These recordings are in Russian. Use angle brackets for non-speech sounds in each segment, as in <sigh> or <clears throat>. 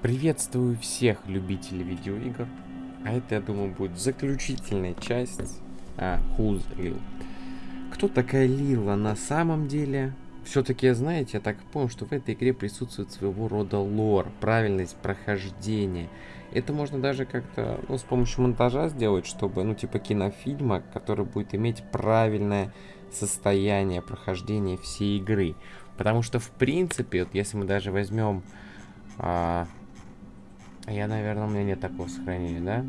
Приветствую всех любителей видеоигр. А это, я думаю, будет заключительная часть а, Who's Lil. Кто такая Лила на самом деле? Все-таки, знаете, я так понял, что в этой игре присутствует своего рода лор, правильность прохождения. Это можно даже как-то, ну, с помощью монтажа сделать, чтобы, ну, типа кинофильма, который будет иметь правильное состояние прохождения всей игры. Потому что, в принципе, вот если мы даже возьмем... А, я, наверное, у меня нет такого сохранения, да?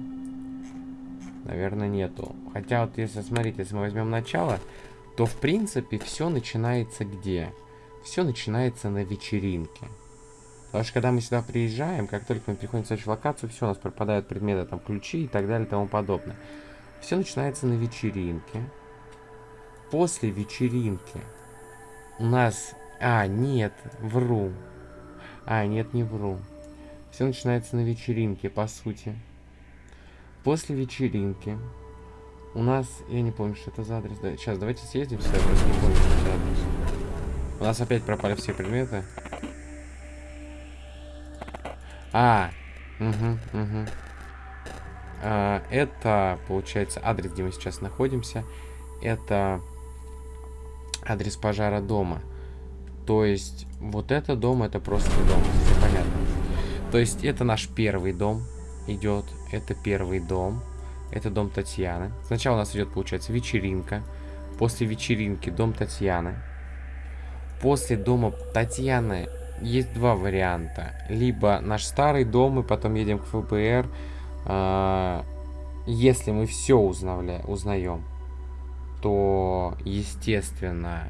Наверное, нету. Хотя вот если, смотрите, если мы возьмем начало, то, в принципе, все начинается где? Все начинается на вечеринке. Потому что когда мы сюда приезжаем, как только мы приходим в следующую локацию, все, у нас пропадают предметы, там, ключи и так далее и тому подобное. Все начинается на вечеринке. После вечеринки у нас... А, нет, вру. А, нет, не вру. Все начинается на вечеринке, по сути. После вечеринки у нас... Я не помню, что это за адрес. Да, сейчас, давайте съездим сюда, просто не помню, что это адрес. У нас опять пропали все предметы. А, угу, угу. А, это, получается, адрес, где мы сейчас находимся. Это адрес пожара дома. То есть, вот это дом, это просто дом. Все понятно. То есть, это наш первый дом идет. Это первый дом. Это дом Татьяны. Сначала у нас идет, получается, вечеринка. После вечеринки дом Татьяны. После дома Татьяны есть два варианта. Либо наш старый дом, и потом едем к ФБР. Э, если мы все узнаем, то, естественно,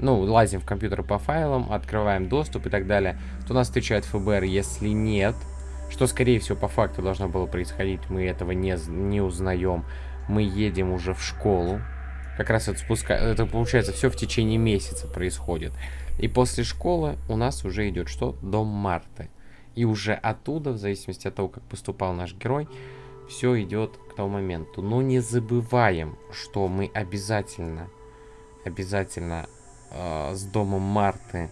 ну, лазим в компьютер по файлам, открываем доступ и так далее, то нас встречает ФБР. Если нет, что, скорее всего, по факту должно было происходить, мы этого не, не узнаем. Мы едем уже в школу. Как раз это спуска... Это, получается, все в течение месяца происходит. И после школы у нас уже идет что? Дом Марты. И уже оттуда, в зависимости от того, как поступал наш герой, все идет к тому моменту. Но не забываем, что мы обязательно, обязательно э, с домом Марты,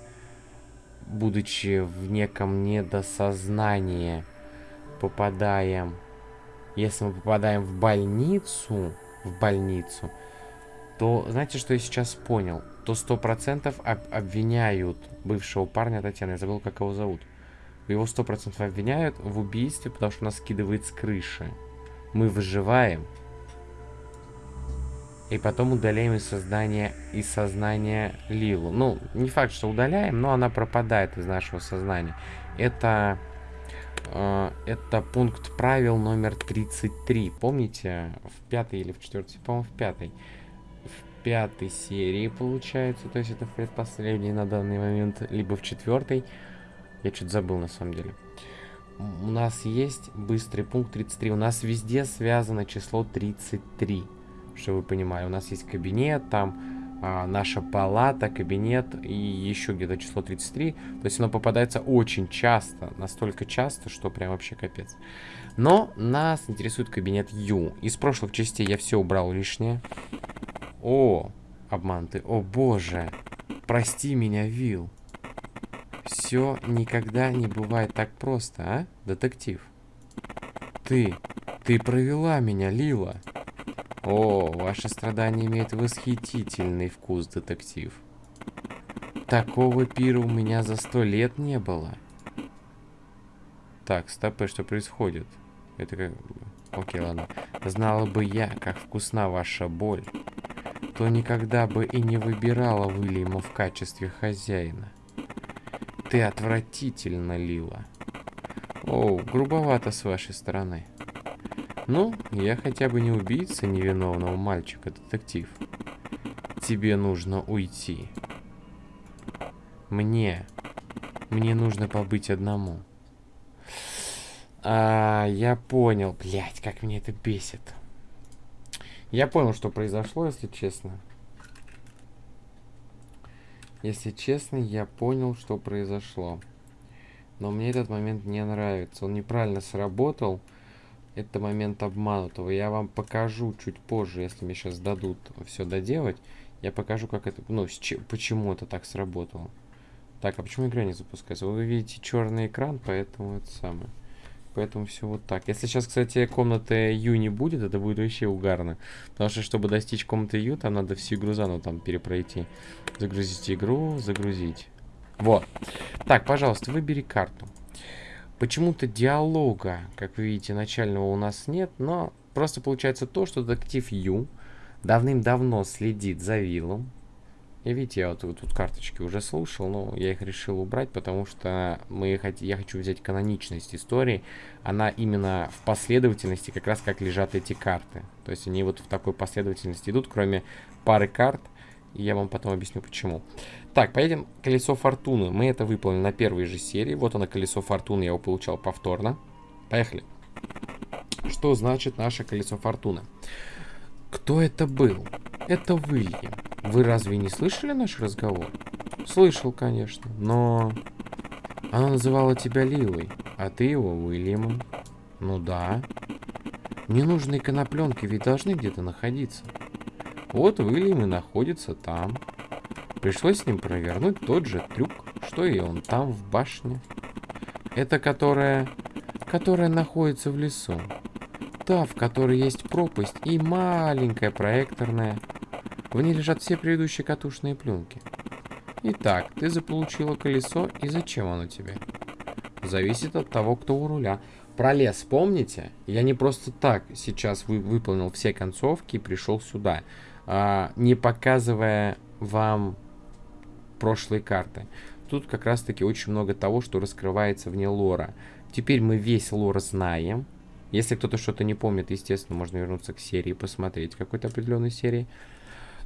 будучи в неком недосознании, попадаем... Если мы попадаем в больницу, в больницу, то знаете, что я сейчас понял? То сто процентов об обвиняют бывшего парня Татьяны. Я забыл, как его зовут. Его сто процентов обвиняют в убийстве, потому что нас скидывает с крыши. Мы выживаем, и потом удаляем из сознания, из сознания Лилу. Ну, не факт, что удаляем, но она пропадает из нашего сознания. Это, э, это пункт правил номер 33. Помните, в пятой или в четвертой, по-моему, в пятой. В пятой серии, получается, то есть это предпоследний на данный момент, либо в четвертой. Я что-то забыл, на самом деле. У нас есть быстрый пункт 33. У нас везде связано число 33 чтобы вы понимали. У нас есть кабинет, там а, наша палата, кабинет и еще где-то число 33. То есть оно попадается очень часто, настолько часто, что прям вообще капец. Но нас интересует кабинет Ю. Из прошлых частей я все убрал лишнее. О, обманты. О боже, прости меня, Вил. Все никогда не бывает так просто, а, детектив? Ты, ты провела меня, Лила. О, ваше страдание имеет восхитительный вкус, детектив. Такого пира у меня за сто лет не было. Так, стопы, что происходит? Это как... Окей, ладно. Знала бы я, как вкусна ваша боль, то никогда бы и не выбирала Уильяма в качестве хозяина. Ты отвратительно, Лила. О, грубовато с вашей стороны. Ну, я хотя бы не убийца невиновного мальчика, детектив. Тебе нужно уйти. Мне. Мне нужно побыть одному. А, я понял. Блять, как мне это бесит. Я понял, что произошло, если честно. Если честно, я понял, что произошло. Но мне этот момент не нравится. Он неправильно сработал это момент обманутого. Я вам покажу чуть позже, если мне сейчас дадут все доделать. Я покажу, как это, ну, почему это так сработало. Так, а почему игра не запускается? Вы видите черный экран, поэтому это самое. Поэтому все вот так. Если сейчас, кстати, комнаты Ю не будет, это будет вообще угарно. Потому что, чтобы достичь комнаты Ю, там надо всю игру заново там перепройти. Загрузить игру, загрузить. Вот. Так, пожалуйста, выбери карту. Почему-то диалога, как вы видите, начального у нас нет, но просто получается то, что детектив Ю давным-давно следит за Виллом, и видите, я вот тут карточки уже слушал, но я их решил убрать, потому что мы, я хочу взять каноничность истории. Она именно в последовательности, как раз как лежат эти карты. То есть они вот в такой последовательности идут, кроме пары карт. И я вам потом объясню, почему. Так, поедем колесо фортуны. Мы это выполнили на первой же серии. Вот оно, колесо фортуны, я его получал повторно. Поехали. Что значит наше колесо фортуны? Кто это был? Это Уильям. Вы разве не слышали наш разговор? Слышал, конечно, но... Она называла тебя Лилой, а ты его Уильямом. Ну да. Ненужные конопленки ведь должны где-то находиться. Вот Уильям и находится там. Пришлось с ним провернуть тот же трюк, что и он там, в башне. Это которая... которая находится в лесу. Та, в которой есть пропасть и маленькая проекторная в ней лежат все предыдущие катушные пленки. Итак, ты заполучила колесо, и зачем оно тебе? Зависит от того, кто у руля. Про лес помните? Я не просто так сейчас вы, выполнил все концовки и пришел сюда, а, не показывая вам прошлые карты. Тут как раз таки очень много того, что раскрывается вне лора. Теперь мы весь лор знаем. Если кто-то что-то не помнит, естественно, можно вернуться к серии посмотреть какой-то определенной серии.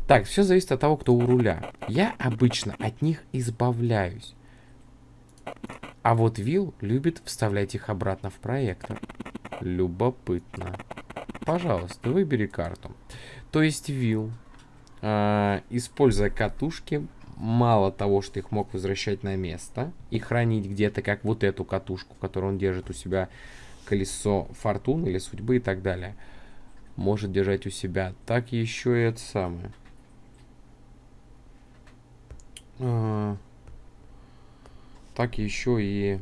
Так, все зависит от того, кто у руля. Я обычно от них избавляюсь. А вот Вил любит вставлять их обратно в проектор. Любопытно. Пожалуйста, выбери карту. То есть Вил, э, используя катушки, мало того, что их мог возвращать на место и хранить где-то, как вот эту катушку, которую он держит у себя, колесо фортуны или судьбы и так далее, может держать у себя, так еще и это самое. А, так еще и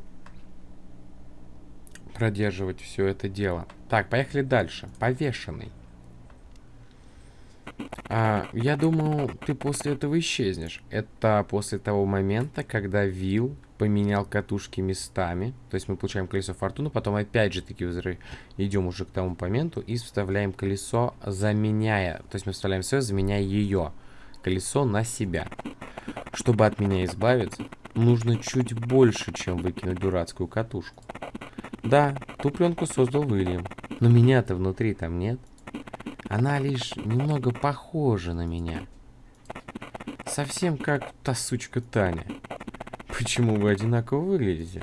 продерживать все это дело. Так, поехали дальше. Повешенный. А, я думал, ты после этого исчезнешь. Это после того момента, когда Вил поменял катушки местами. То есть мы получаем колесо фортуны, потом опять же таки идем уже к тому моменту и вставляем колесо, заменяя. То есть мы вставляем свое, заменяя ее колесо на себя. Чтобы от меня избавиться, нужно чуть больше, чем выкинуть дурацкую катушку. Да, ту пленку создал Уильям, но меня-то внутри там нет. Она лишь немного похожа на меня. Совсем как та сучка Таня. Почему вы одинаково выглядите?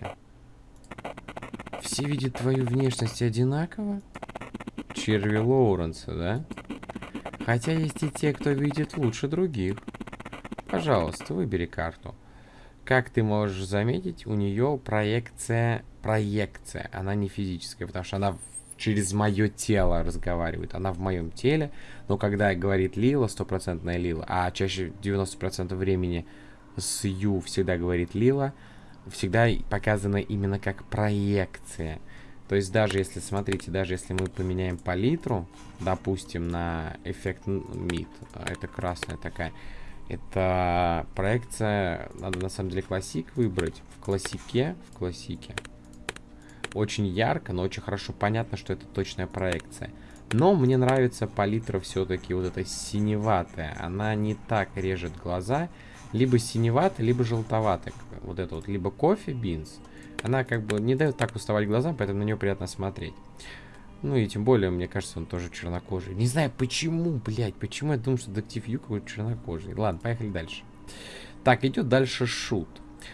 Все видят твою внешность одинаково? Черви Лоуренса, да? Хотя есть и те, кто видит лучше других. Пожалуйста, выбери карту. Как ты можешь заметить, у нее проекция... Проекция. Она не физическая, потому что она через мое тело разговаривает. Она в моем теле, но когда говорит Лила, стопроцентная Лила, а чаще 90% времени с Ю всегда говорит Лила, всегда показано именно как проекция. То есть даже если, смотрите, даже если мы поменяем палитру, допустим, на эффект мид, это красная такая, это проекция, надо на самом деле классик выбрать. В классике, в классике. Очень ярко, но очень хорошо понятно, что это точная проекция. Но мне нравится палитра все-таки вот эта синеватая. Она не так режет глаза. Либо синеватая, либо желтоватая. Вот это вот. Либо кофе, бинс. Она как бы не дает так уставать глазам, поэтому на нее приятно смотреть. Ну и тем более, мне кажется, он тоже чернокожий. Не знаю, почему, блядь, почему я думаю, что детектив Ю какой-то чернокожий. Ладно, поехали дальше. Так, идет дальше шут.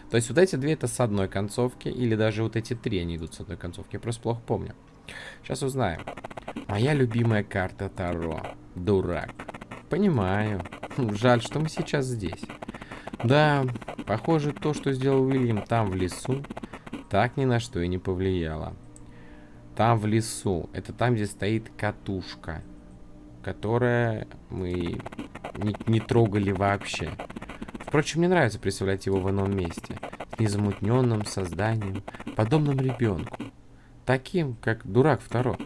То есть вот эти две это с одной концовки, или даже вот эти три они идут с одной концовки. Я просто плохо помню. Сейчас узнаем. Моя любимая карта Таро. Дурак. Понимаю. Жаль, что мы сейчас здесь. Да, похоже, то, что сделал Уильям там в лесу, так ни на что и не повлияло. Там в лесу. Это там, где стоит катушка. Которая мы не, не трогали вообще. Впрочем, мне нравится представлять его в ином месте, с незамутненным созданием, подобным ребенку, таким, как дурак второй.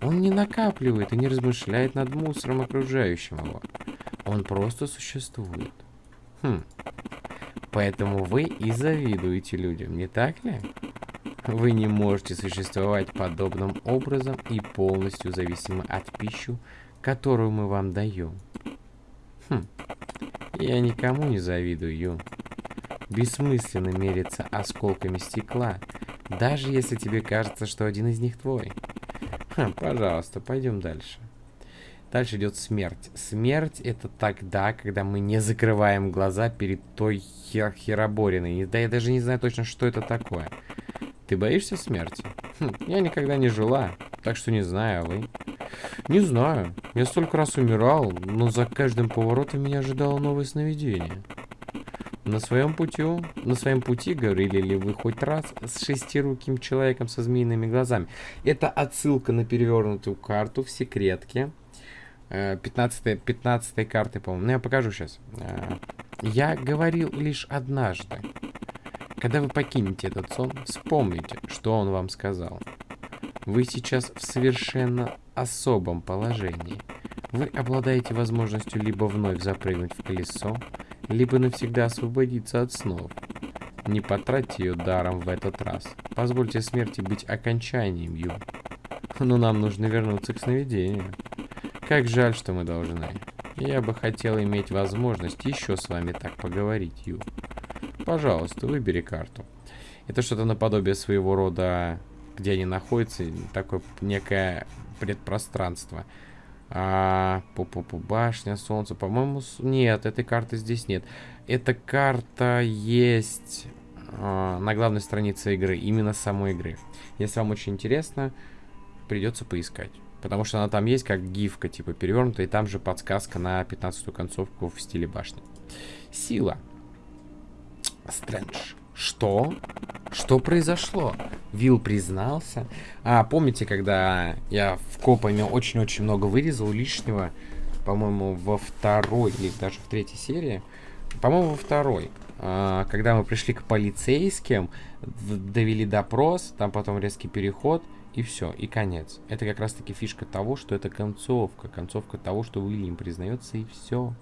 Он не накапливает и не размышляет над мусором окружающим его. Он просто существует. Хм. Поэтому вы и завидуете людям, не так ли? Вы не можете существовать подобным образом и полностью зависимы от пищи, которую мы вам даем. Хм. Я никому не завидую. Бессмысленно мериться осколками стекла, даже если тебе кажется, что один из них твой. Ха, пожалуйста, пойдем дальше. Дальше идет смерть. Смерть это тогда, когда мы не закрываем глаза перед той хер херобориной. Да я даже не знаю точно, что это такое. Ты боишься смерти? Хм, я никогда не жила, так что не знаю, а вы? Не знаю. Я столько раз умирал, но за каждым поворотом меня ожидало новое сновидение. На своем пути, на своем пути говорили ли вы хоть раз с шестируким человеком со змеиными глазами? Это отсылка на перевернутую карту в секретке. 15, э, 15 карты, по-моему. Ну, я покажу сейчас. Э, я говорил лишь однажды. Когда вы покинете этот сон, вспомните, что он вам сказал. Вы сейчас в совершенно особом положении. Вы обладаете возможностью либо вновь запрыгнуть в колесо, либо навсегда освободиться от снов. Не потратьте ее даром в этот раз. Позвольте смерти быть окончанием, Ю. Но нам нужно вернуться к сновидению. Как жаль, что мы должны. Я бы хотел иметь возможность еще с вами так поговорить, Ю. Пожалуйста, выбери карту. Это что-то наподобие своего рода, где они находятся, такое некое предпространство. А, пу -пу -пу, башня, солнце, по-моему, нет, этой карты здесь нет. Эта карта есть а, на главной странице игры, именно самой игры. Если вам очень интересно, придется поискать. Потому что она там есть как гифка, типа перевернутая, и там же подсказка на 15-ю концовку в стиле башни. Сила. Стрэндж. Что? Что произошло? Вилл признался. А, помните, когда я в копами очень-очень много вырезал лишнего, по-моему, во второй или даже в третьей серии? По-моему, во второй. А, когда мы пришли к полицейским, довели допрос, там потом резкий переход, и все, и конец. Это как раз-таки фишка того, что это концовка. Концовка того, что Уильям признается, и все.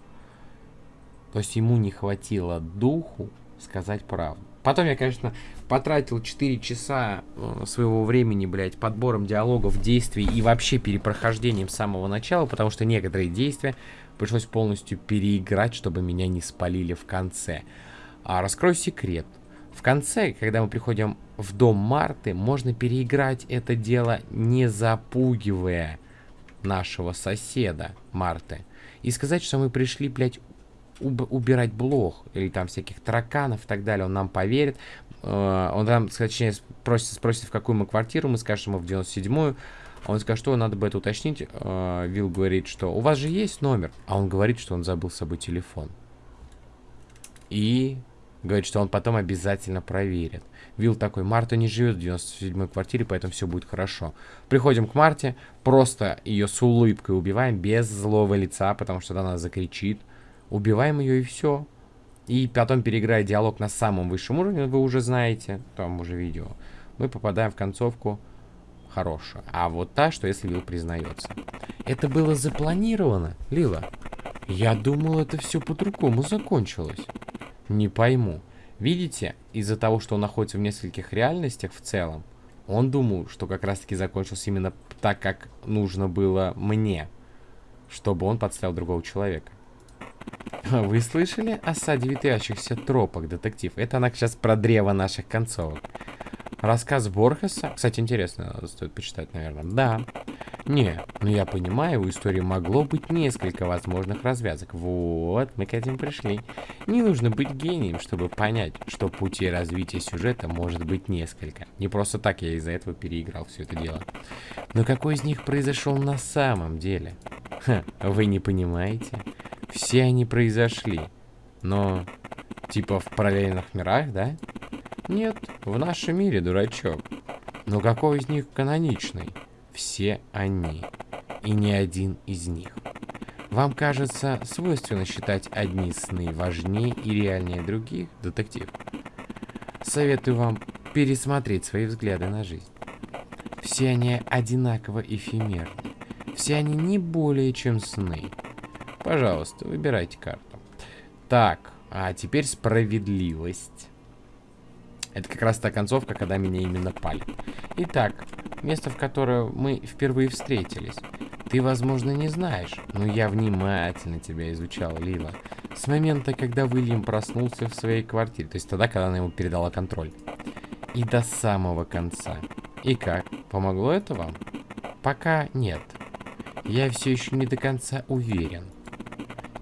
То есть ему не хватило духу сказать правду. Потом я, конечно, потратил 4 часа э, своего времени, блядь, подбором диалогов, действий и вообще перепрохождением с самого начала, потому что некоторые действия пришлось полностью переиграть, чтобы меня не спалили в конце. А раскрою секрет. В конце, когда мы приходим в дом Марты, можно переиграть это дело, не запугивая нашего соседа Марты. И сказать, что мы пришли, блядь, уб убирать блох или там всяких тараканов и так далее. Он нам поверит. Э, он нам, точнее, спросит, спросит, в какую мы квартиру. Мы скажем, мы в 97-ю. Он скажет, что надо бы это уточнить. Э, Вилл говорит, что у вас же есть номер. А он говорит, что он забыл с собой телефон. И Говорит, что он потом обязательно проверит. Вилл такой, Марта не живет в 97-й квартире, поэтому все будет хорошо. Приходим к Марте, просто ее с улыбкой убиваем, без злого лица, потому что она закричит. Убиваем ее и все. И потом, переиграя диалог на самом высшем уровне, вы уже знаете, там уже видео, мы попадаем в концовку хорошую. А вот та, что если Вилл признается. Это было запланировано, Лила. Я думал, это все по-другому закончилось. Не пойму. Видите, из-за того, что он находится в нескольких реальностях в целом, он думал, что как раз-таки закончился именно так, как нужно было мне, чтобы он подставил другого человека. Вы слышали о саде ветвящихся тропах, детектив? Это она сейчас про древо наших концовок. Рассказ Борхеса. Кстати, интересно, стоит почитать, наверное. Да. Не, ну я понимаю, у истории могло быть несколько возможных развязок. Вот, мы к этим пришли. Не нужно быть гением, чтобы понять, что пути развития сюжета может быть несколько. Не просто так я из-за этого переиграл все это дело. Но какой из них произошел на самом деле? Ха, вы не понимаете? Все они произошли. Но, типа в параллельных мирах, да? Нет, в нашем мире, дурачок. Но какой из них каноничный? все они, и ни один из них. Вам кажется свойственно считать одни сны важнее и реальнее других, детектив? Советую вам пересмотреть свои взгляды на жизнь. Все они одинаково эфемерны. Все они не более чем сны. Пожалуйста, выбирайте карту. Так, а теперь справедливость. Это как раз та концовка, когда меня именно пали. Итак, место, в которое мы впервые встретились. Ты, возможно, не знаешь, но я внимательно тебя изучал, Лила. С момента, когда Уильям проснулся в своей квартире, то есть тогда, когда она ему передала контроль. И до самого конца. И как? Помогло это вам? Пока нет. Я все еще не до конца уверен.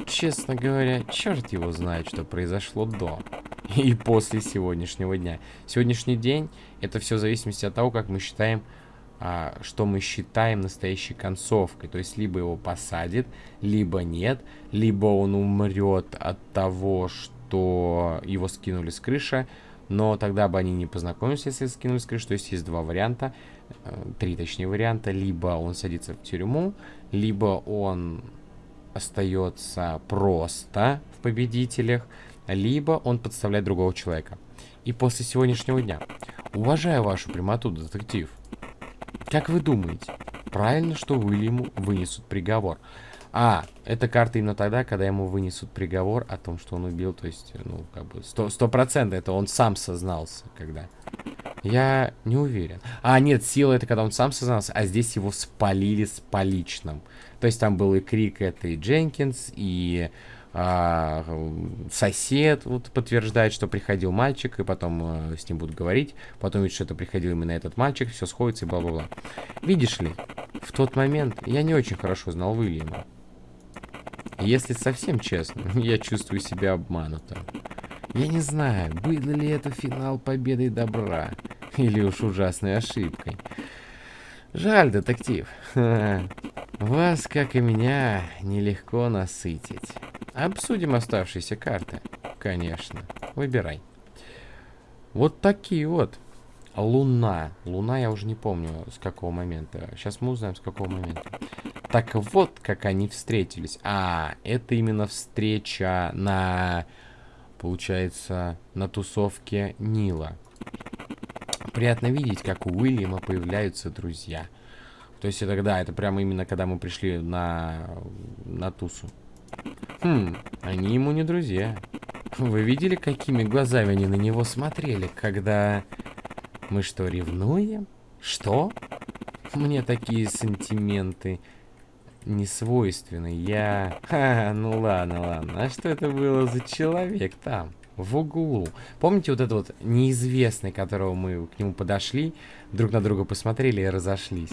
Честно говоря, черт его знает, что произошло до и после сегодняшнего дня. Сегодняшний день это все в зависимости от того, как мы считаем а, что мы считаем настоящей концовкой. То есть либо его посадят, либо нет, либо он умрет от того, что его скинули с крыши, но тогда бы они не познакомились, если скинули с крыши. То есть есть два варианта, э, три точнее варианта. Либо он садится в тюрьму, либо он остается просто в победителях, либо он подставляет другого человека. И после сегодняшнего дня, уважаю вашу прямоту, детектив, как вы думаете, правильно, что Уильяму вынесут приговор? А, это карта именно тогда, когда ему вынесут приговор о том, что он убил, то есть, ну, как бы, сто процентов это он сам сознался, когда. Я не уверен. А, нет, сила это когда он сам сознался, а здесь его спалили с поличным. То есть там был и крик этой Дженкинс, и а, сосед вот, подтверждает, что приходил мальчик, и потом а, с ним будут говорить, потом видит, что это приходил именно этот мальчик, все сходится и бла-бла-бла. Видишь ли, в тот момент я не очень хорошо знал Уильяма. Если совсем честно, <laughs> я чувствую себя обманутым. Я не знаю, был ли это финал победой добра, или уж ужасной ошибкой. Жаль, детектив. <laughs> Вас, как и меня, нелегко насытить. Обсудим оставшиеся карты. Конечно. Выбирай. Вот такие вот. Луна. Луна я уже не помню с какого момента. Сейчас мы узнаем с какого момента. Так вот, как они встретились. А, это именно встреча на, получается, на тусовке Нила. Приятно видеть, как у Уильяма появляются друзья. То есть это, да, это прямо именно когда мы пришли на, на тусу. Хм, они ему не друзья. Вы видели, какими глазами они на него смотрели, когда... Мы что, ревнуем? Что? Мне такие сантименты не свойственны. Я... <laughs> Ха, ну ладно, ладно. А что это было за человек там? В углу. Помните вот этот вот неизвестный, которого мы к нему подошли, друг на друга посмотрели и разошлись?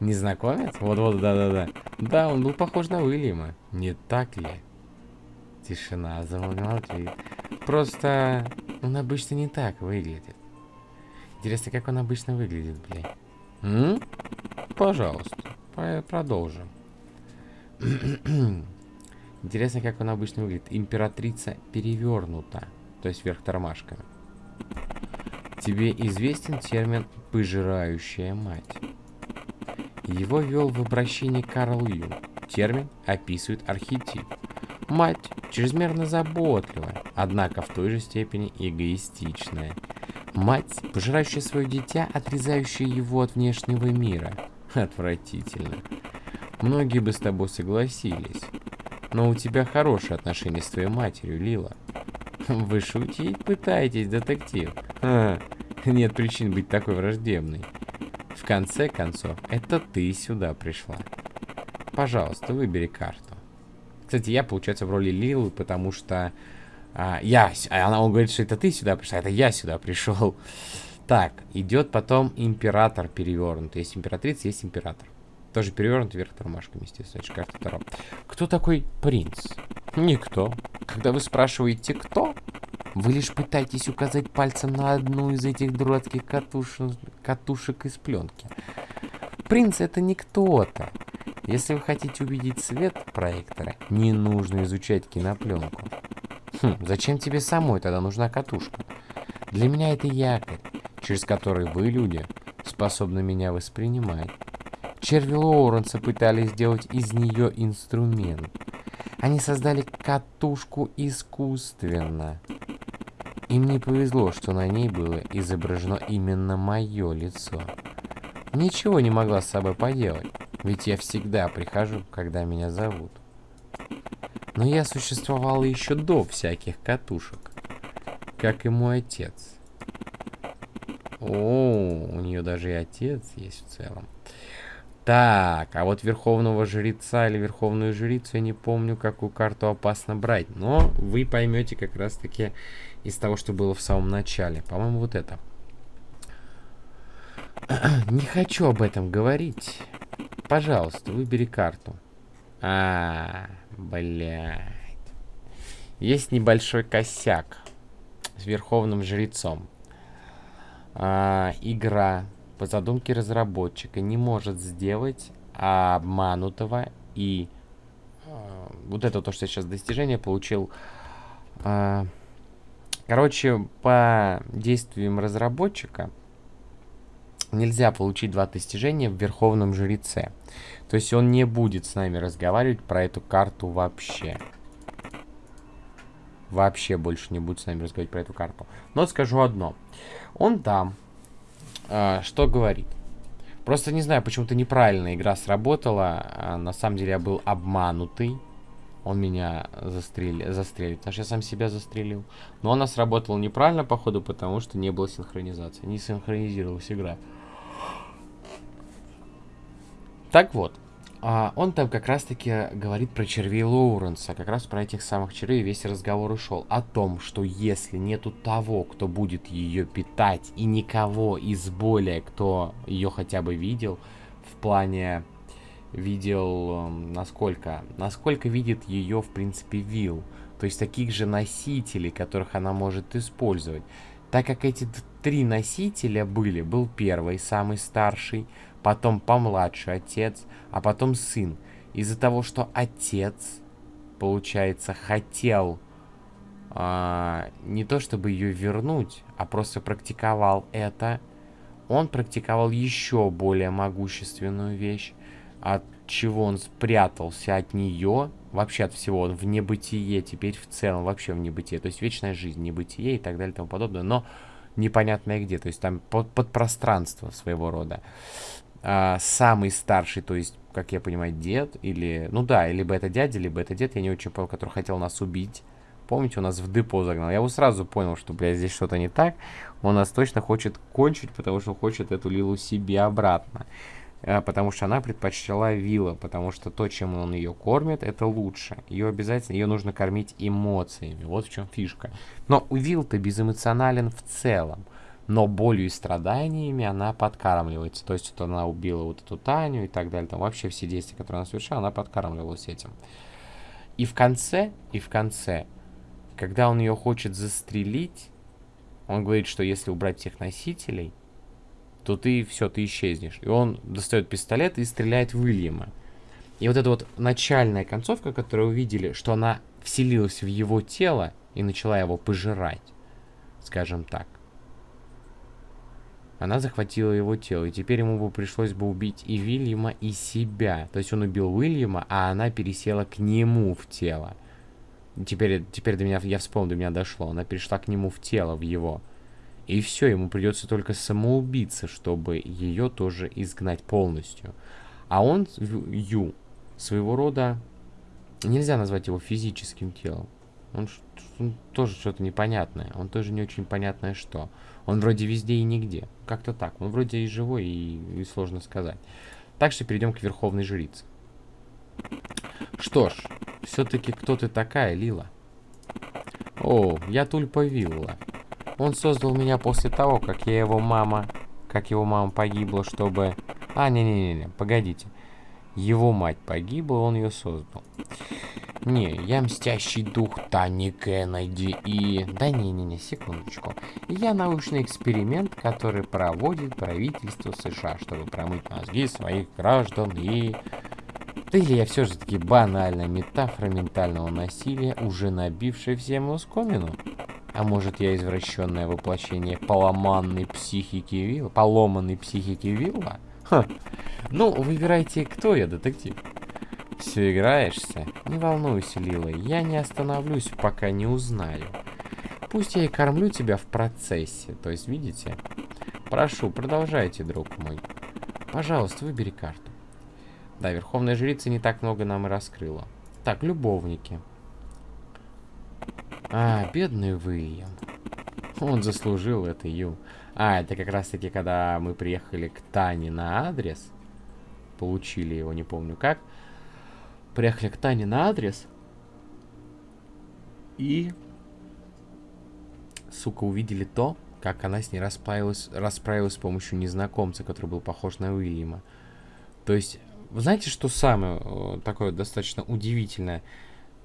Незнакомец? Вот-вот, да-да-да. Да, он был похож на Уильяма. Не так ли? Тишина замолчит. Просто он обычно не так выглядит. Интересно, как он обычно выглядит, блядь. М? Пожалуйста, продолжим. <clears throat> Интересно, как он обычно выглядит. Императрица перевернута, то есть вверх тормашками. Тебе известен термин «пожирающая мать»? Его ввел в обращение Карл Юнг. Термин описывает архетип. Мать чрезмерно заботливая, однако в той же степени эгоистичная. Мать, пожирающая свое дитя, отрезающая его от внешнего мира. Отвратительно. Многие бы с тобой согласились. Но у тебя хорошие отношения с твоей матерью, Лила. Вы шутить пытаетесь, детектив? А, нет причин быть такой враждебной. В конце концов, это ты сюда пришла. Пожалуйста, выбери карту. Кстати, я, получается, в роли Лилы, потому что а, я... А она он говорит, что это ты сюда пришла, это я сюда пришел. Так, идет потом император перевернут. Есть императрица, есть император. Тоже перевернут вверх тормашками, естественно. Это карта Таро. Кто такой принц? Никто. Когда вы спрашиваете, кто, вы лишь пытаетесь указать пальцем на одну из этих дурацких катушек, катушек из пленки. Принц это не кто-то. Если вы хотите увидеть свет проектора, не нужно изучать кинопленку. Хм, зачем тебе самой тогда нужна катушка? Для меня это якорь, через который вы, люди, способны меня воспринимать. Черви Лоуренса пытались сделать из нее инструмент. Они создали катушку искусственно. Им не повезло, что на ней было изображено именно мое лицо. Ничего не могла с собой поделать, ведь я всегда прихожу, когда меня зовут. Но я существовала еще до всяких катушек, как и мой отец. О, у нее даже и отец есть в целом. Так, а вот верховного жреца или верховную жрицу я не помню, какую карту опасно брать. Но вы поймете как раз таки из того, что было в самом начале. По-моему, вот это. <clears throat> Не хочу об этом говорить. Пожалуйста, выбери карту. А, блядь. Есть небольшой косяк с верховным жрецом. А, игра по задумке разработчика не может сделать обманутого и э, вот это то, что я сейчас достижение получил. Э, короче, по действиям разработчика нельзя получить два достижения в Верховном Жреце. То есть он не будет с нами разговаривать про эту карту вообще. Вообще больше не будет с нами разговаривать про эту карту. Но скажу одно. Он там а, что говорит. Просто не знаю, почему-то неправильно игра сработала. А, на самом деле я был обманутый. Он меня застрелил, застрелит, потому что я сам себя застрелил. Но она сработала неправильно, походу, потому что не было синхронизации. Не синхронизировалась игра. Так вот. А, он там как раз-таки говорит про червей Лоуренса, как раз про этих самых червей весь разговор ушел. О том, что если нету того, кто будет ее питать, и никого из более, кто ее хотя бы видел, в плане видел, эм, насколько, насколько видит ее, в принципе, Вил. То есть таких же носителей, которых она может использовать. Так как эти три носителя были, был первый, самый старший, потом помладше отец, а потом сын. Из-за того, что отец, получается, хотел а, не то чтобы ее вернуть, а просто практиковал это, он практиковал еще более могущественную вещь, от чего он спрятался от нее, вообще от всего, он в небытие, теперь в целом вообще в небытие, то есть вечная жизнь, небытие и так далее и тому подобное, но непонятное где, то есть там под, под пространство своего рода а, самый старший, то есть, как я понимаю, дед, или, ну да, либо это дядя, либо это дед, я не очень понял, который хотел нас убить. Помните, у нас в депо загнал. Я его сразу понял, что, блядь, здесь что-то не так. Он нас точно хочет кончить, потому что хочет эту Лилу себе обратно. А, потому что она предпочла Вилла, потому что то, чем он ее кормит, это лучше. Ее обязательно, ее нужно кормить эмоциями. Вот в чем фишка. Но Вилл-то безэмоционален в целом но болью и страданиями она подкармливается. То есть, вот она убила вот эту Таню и так далее. Там вообще все действия, которые она совершала, она подкармливалась этим. И в конце, и в конце, когда он ее хочет застрелить, он говорит, что если убрать всех носителей, то ты все, ты исчезнешь. И он достает пистолет и стреляет в Уильяма. И вот эта вот начальная концовка, которую увидели, что она вселилась в его тело и начала его пожирать, скажем так. Она захватила его тело, и теперь ему бы пришлось бы убить и Вильяма, и себя. То есть он убил Уильяма, а она пересела к нему в тело. Теперь, теперь до меня, я вспомнил, до меня дошло. Она перешла к нему в тело, в его. И все, ему придется только самоубиться, чтобы ее тоже изгнать полностью. А он, Ю, своего рода, нельзя назвать его физическим телом. Он, он тоже что-то непонятное. Он тоже не очень понятное что. Он вроде везде и нигде. Как-то так. Он вроде и живой, и, и сложно сказать. Так что перейдем к Верховной Жрице. Что ж, все-таки кто ты такая, Лила? О, я Тульпа Вилла. Он создал меня после того, как я его мама... Как его мама погибла, чтобы... А, не-не-не, погодите. Его мать погибла, он ее создал. Не, я мстящий дух Тани Кеннеди и... Да не-не-не, секундочку. Я научный эксперимент, который проводит правительство США, чтобы промыть мозги своих граждан и... Да или я все же таки банальная метафора ментального насилия, уже набившая всем оскомину? А может я извращенное воплощение поломанной психики Вилла? Поломанной психики Вилла? Ха. Ну, выбирайте, кто я, детектив. Все играешься? Не волнуйся, Лила, я не остановлюсь, пока не узнаю. Пусть я и кормлю тебя в процессе, то есть, видите? Прошу, продолжайте, друг мой. Пожалуйста, выбери карту. Да, Верховная Жрица не так много нам и раскрыла. Так, любовники. А, бедный Уильям. Он заслужил это, Ю. А, это как раз-таки, когда мы приехали к Тане на адрес. Получили его, не помню как. Приехали к Тане на адрес. И... Сука, увидели то, как она с ней расправилась, расправилась с помощью незнакомца, который был похож на Уильяма. То есть, вы знаете, что самое э, такое достаточно удивительное?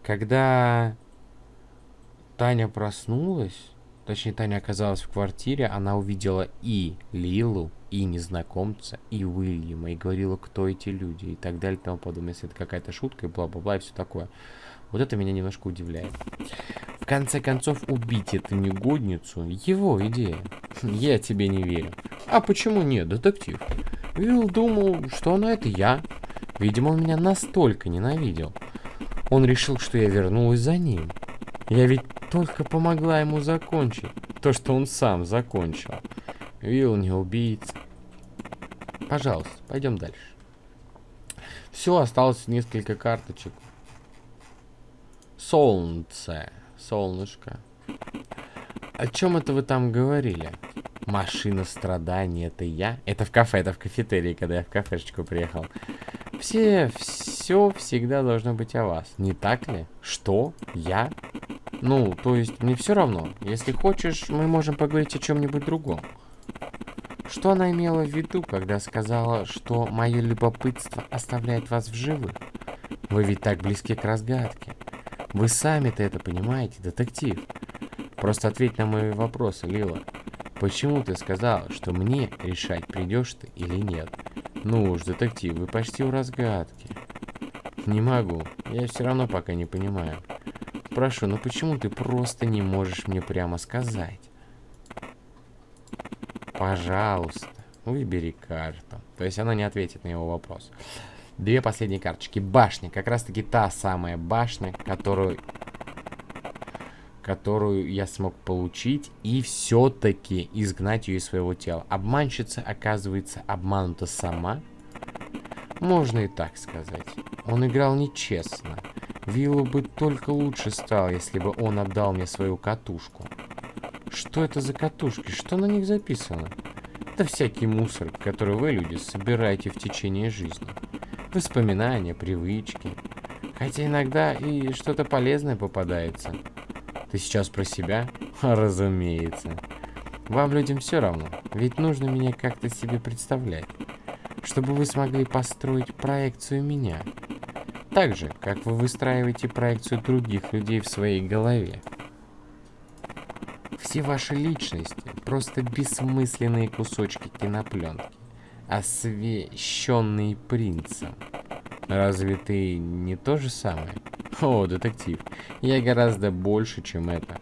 Когда Таня проснулась, точнее, Таня оказалась в квартире, она увидела и Лилу, и незнакомца, и Уильяма, и говорила, кто эти люди, и так далее, и тому подобное, если это какая-то шутка, и бла-бла-бла, и все такое. Вот это меня немножко удивляет. В конце концов, убить эту негодницу — его идея. <laughs> Я тебе не верю. А почему нет, детектив? Вилл думал, что она — это я. Видимо, он меня настолько ненавидел. Он решил, что я вернулась за ним. Я ведь только помогла ему закончить то, что он сам закончил. Вилл не убийца. Пожалуйста, пойдем дальше. Все, осталось несколько карточек. Солнце. Солнышко. О чем это вы там говорили? Машина страданий, это я? Это в кафе, это в кафетерии, когда я в кафешечку приехал. Все, все всегда должно быть о вас, не так ли? Что? Я? Ну, то есть, мне все равно. Если хочешь, мы можем поговорить о чем-нибудь другом. Что она имела в виду, когда сказала, что мое любопытство оставляет вас в живых? Вы ведь так близки к разгадке. Вы сами-то это понимаете, детектив. Просто ответь на мои вопросы, Лила. Почему ты сказал, что мне решать, придешь ты или нет? Ну уж, детектив, вы почти у разгадки. Не могу. Я все равно пока не понимаю. Прошу, ну почему ты просто не можешь мне прямо сказать? Пожалуйста, выбери карту. То есть она не ответит на его вопрос. Две последние карточки. Башня. Как раз таки та самая башня, которую которую я смог получить и все-таки изгнать ее из своего тела. Обманщица, оказывается, обманута сама. Можно и так сказать. Он играл нечестно. Виллу бы только лучше стал, если бы он отдал мне свою катушку. Что это за катушки? Что на них записано? Это всякий мусор, который вы, люди, собираете в течение жизни воспоминания, привычки. Хотя иногда и что-то полезное попадается. Ты сейчас про себя? <laughs> Разумеется. Вам, людям, все равно, ведь нужно меня как-то себе представлять, чтобы вы смогли построить проекцию меня. Так же, как вы выстраиваете проекцию других людей в своей голове. Все ваши личности — просто бессмысленные кусочки кинопленки освещенный принцем. Разве ты не то же самое? О, детектив, я гораздо больше, чем это.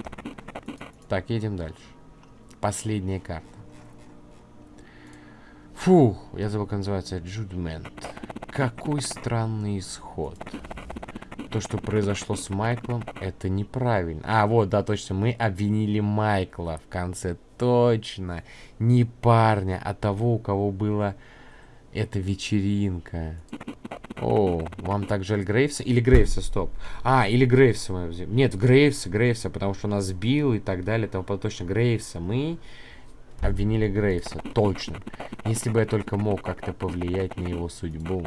Так, едем дальше. Последняя карта. Фух, я забыл, как называется. Джудмент. Какой странный исход. То, что произошло с Майклом, это неправильно. А, вот, да, точно, мы обвинили Майкла в конце точно. Не парня, а того, у кого была эта вечеринка. О, вам так жаль Грейвса? Или Грейвса, стоп. А, или Грейвса мы взяли. Нет, Грейвса, Грейвса, потому что нас сбил и так далее. Там точно Грейвса. Мы обвинили Грейвса, точно. Если бы я только мог как-то повлиять на его судьбу.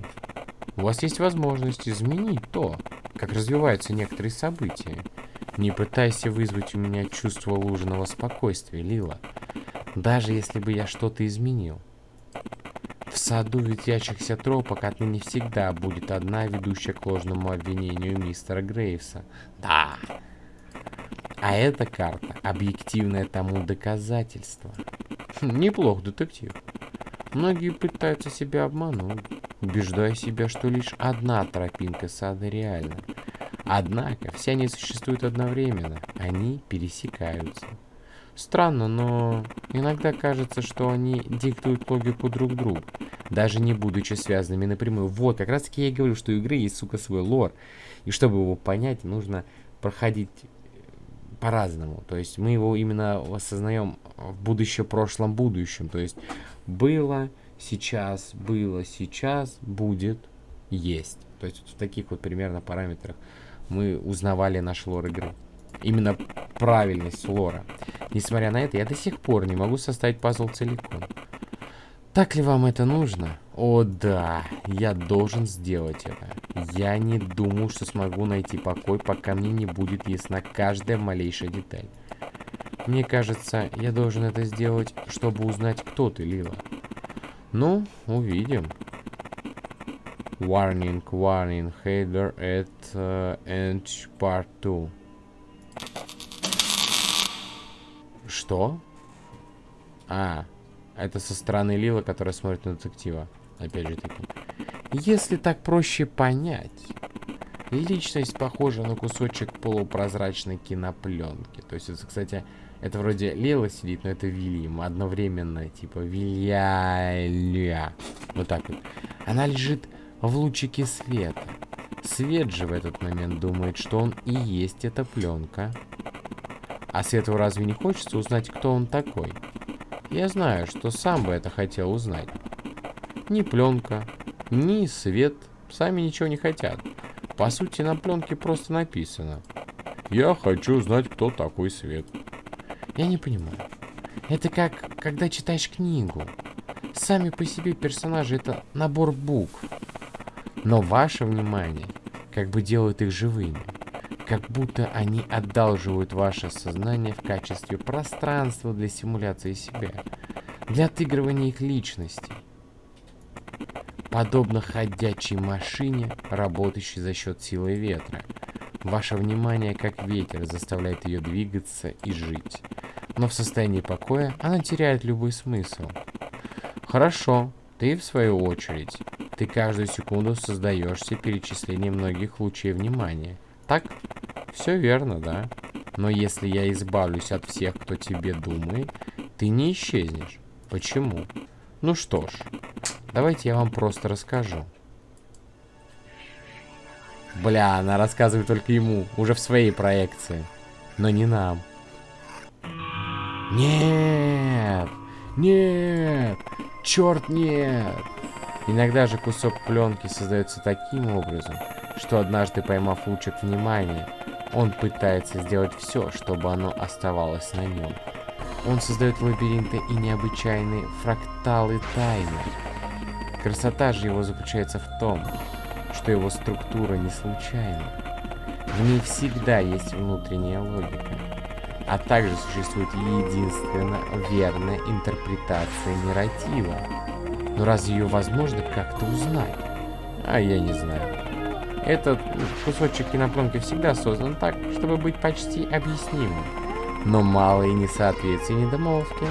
У вас есть возможность изменить то, как развиваются некоторые события. Не пытайся вызвать у меня чувство лужного спокойствия, Лила. Даже если бы я что-то изменил. В саду ветвящихся тропок отныне всегда будет одна ведущая к ложному обвинению мистера Грейвса. Да. А эта карта — объективное тому доказательство. Хм, неплох, детектив. Многие пытаются себя обмануть, убеждая себя, что лишь одна тропинка сада реальна. Однако, все они существуют одновременно, они пересекаются. Странно, но иногда кажется, что они диктуют логику друг другу, даже не будучи связанными напрямую. Вот, как раз таки я и говорю, что у игры есть, сука, свой лор. И чтобы его понять, нужно проходить по-разному. То есть мы его именно осознаем в будущем, прошлом, будущем. То есть было, сейчас, было, сейчас, будет, есть. То есть в таких вот примерно параметрах мы узнавали наш лор игры. Именно правильность лора. Несмотря на это, я до сих пор не могу составить пазл целиком. Так ли вам это нужно? О да, я должен сделать это. Я не думаю, что смогу найти покой, пока мне не будет ясна каждая малейшая деталь. Мне кажется, я должен это сделать, чтобы узнать, кто ты, Лила. Ну, увидим. Warning, warning, header at uh, end part 2. Что? А, это со стороны Лила, которая смотрит на детектива. Опять же таки. Если так проще понять, личность похожа на кусочек полупрозрачной кинопленки. То есть, это, кстати, это вроде Лила сидит, но это Вильям. Одновременно, типа, Вильяля. Вот так вот. Она лежит в лучике света. Свет же в этот момент думает, что он и есть эта пленка. А Свету разве не хочется узнать, кто он такой? Я знаю, что сам бы это хотел узнать. Ни пленка, ни свет сами ничего не хотят. По сути, на пленке просто написано. Я хочу знать, кто такой свет. Я не понимаю. Это как, когда читаешь книгу. Сами по себе персонажи это набор букв. Но ваше внимание как бы делает их живыми как будто они одалживают ваше сознание в качестве пространства для симуляции себя, для отыгрывания их личностей. Подобно ходячей машине, работающей за счет силы ветра. Ваше внимание, как ветер, заставляет ее двигаться и жить. Но в состоянии покоя она теряет любой смысл. Хорошо, ты в свою очередь. Ты каждую секунду создаешься перечисление многих лучей внимания. Так? Все верно, да. Но если я избавлюсь от всех, кто тебе думает, ты не исчезнешь. Почему? Ну что ж, давайте я вам просто расскажу. Бля, она рассказывает только ему, уже в своей проекции. Но не нам. Нет! Нет! Черт нет! Иногда же кусок пленки создается таким образом, что однажды поймав лучик внимания, он пытается сделать все, чтобы оно оставалось на нем. Он создает лабиринты и необычайные фракталы тайны. Красота же его заключается в том, что его структура не случайна. В ней всегда есть внутренняя логика. А также существует единственно верная интерпретация нарратива. Но разве ее возможно как-то узнать? А я не знаю. Этот кусочек кинопленки всегда создан так, чтобы быть почти объяснимым. Но малые несоответствия и недомолвки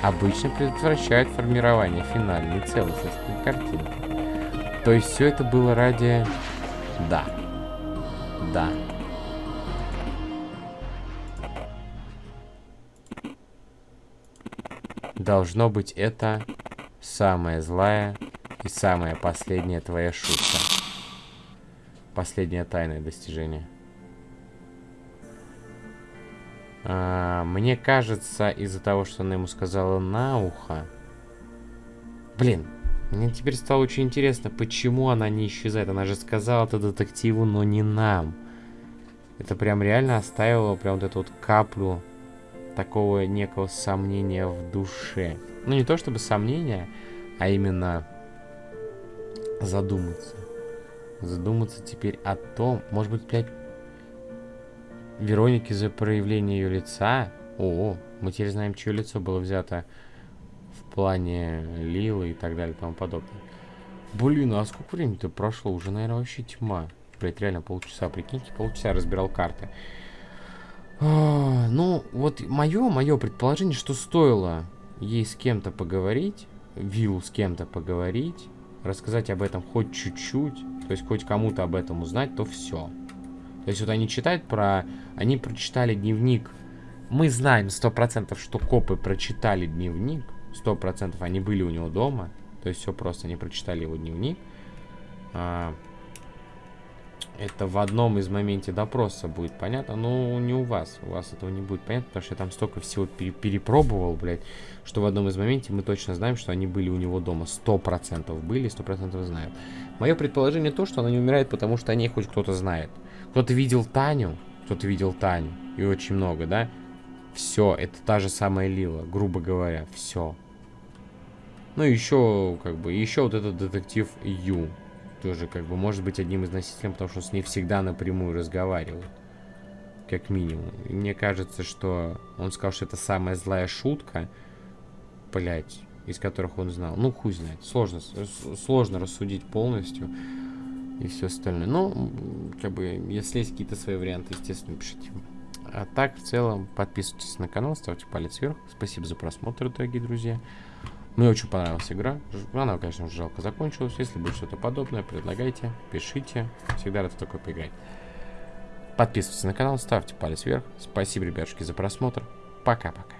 обычно предотвращают формирование финальной целостности картинки. То есть все это было ради... Да. Да. Должно быть это самая злая и самая последняя твоя шутка. Последнее тайное достижение. А, мне кажется, из-за того, что она ему сказала на ухо... Блин, мне теперь стало очень интересно, почему она не исчезает. Она же сказала это детективу, но не нам. Это прям реально оставило прям вот эту вот каплю такого некого сомнения в душе. Ну, не то чтобы сомнения, а именно задуматься задуматься теперь о том, может быть, блядь, Вероники за проявление ее лица. О, мы теперь знаем, чье лицо было взято в плане Лилы и так далее и тому подобное. Блин, а сколько времени-то прошло? Уже, наверное, вообще тьма. Блять, реально полчаса, прикиньте, полчаса разбирал карты. А, ну, вот мое, мое предположение, что стоило ей с кем-то поговорить, Виллу с кем-то поговорить, рассказать об этом хоть чуть-чуть, то есть хоть кому-то об этом узнать, то все. То есть вот они читают про... Они прочитали дневник Мы знаем сто процентов, что копы прочитали дневник. Сто процентов они были у него дома. То есть все просто, они прочитали его дневник. А, это в одном из моменте допроса будет понятно, но не у вас. У вас этого не будет понятно, потому что я там столько всего пере перепробовал, блядь, что в одном из моменте мы точно знаем, что они были у него дома. Сто процентов были, сто процентов знают. Мое предположение то, что она не умирает, потому что о ней хоть кто-то знает. Кто-то видел Таню, кто-то видел Таню, и очень много, да? Все, это та же самая Лила, грубо говоря, все. Ну, еще, как бы, еще вот этот детектив Ю тоже как бы может быть одним из носителей, потому что он с ней всегда напрямую разговаривал. Как минимум. И мне кажется, что он сказал, что это самая злая шутка, блять, из которых он знал. Ну, хуй знает. Сложно, сложно рассудить полностью и все остальное. Ну, как бы, если есть какие-то свои варианты, естественно, пишите. А так, в целом, подписывайтесь на канал, ставьте палец вверх. Спасибо за просмотр, дорогие друзья. Мне очень понравилась игра. Она, конечно, жалко закончилась. Если будет что-то подобное, предлагайте, пишите. Всегда рад такой поиграть. Подписывайтесь на канал, ставьте палец вверх. Спасибо, ребятушки, за просмотр. Пока-пока.